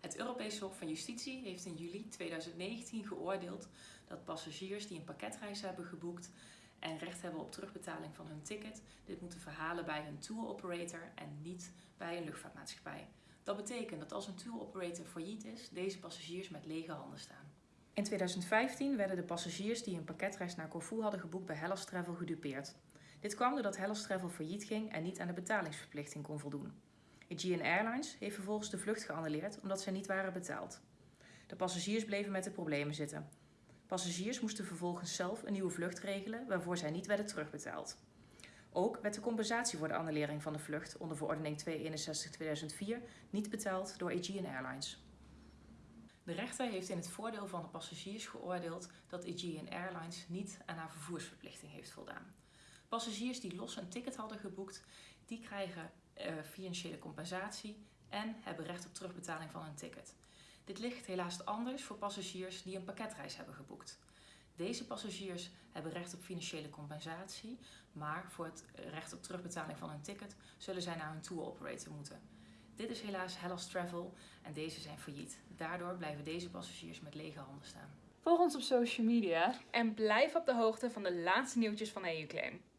Het Europese Hof van Justitie heeft in juli 2019 geoordeeld dat passagiers die een pakketreis hebben geboekt en recht hebben op terugbetaling van hun ticket, dit moeten verhalen bij hun tour operator en niet bij een luchtvaartmaatschappij. Dat betekent dat als een tour operator failliet is, deze passagiers met lege handen staan. In 2015 werden de passagiers die een pakketreis naar Corfu hadden geboekt bij Hellas Travel gedupeerd. Dit kwam doordat Hellas Travel failliet ging en niet aan de betalingsverplichting kon voldoen. Aegean Airlines heeft vervolgens de vlucht geannuleerd omdat zij niet waren betaald. De passagiers bleven met de problemen zitten. Passagiers moesten vervolgens zelf een nieuwe vlucht regelen waarvoor zij niet werden terugbetaald. Ook werd de compensatie voor de annulering van de vlucht onder verordening 261-2004 niet betaald door Aegean Airlines. De rechter heeft in het voordeel van de passagiers geoordeeld dat Aegean Airlines niet aan haar vervoersverplichting heeft voldaan. Passagiers die los een ticket hadden geboekt, die krijgen uh, financiële compensatie en hebben recht op terugbetaling van hun ticket. Dit ligt helaas anders voor passagiers die een pakketreis hebben geboekt. Deze passagiers hebben recht op financiële compensatie, maar voor het recht op terugbetaling van hun ticket zullen zij naar hun tour operator moeten. Dit is helaas Hellas Travel en deze zijn failliet. Daardoor blijven deze passagiers met lege handen staan. Volg ons op social media en blijf op de hoogte van de laatste nieuwtjes van EU-claim.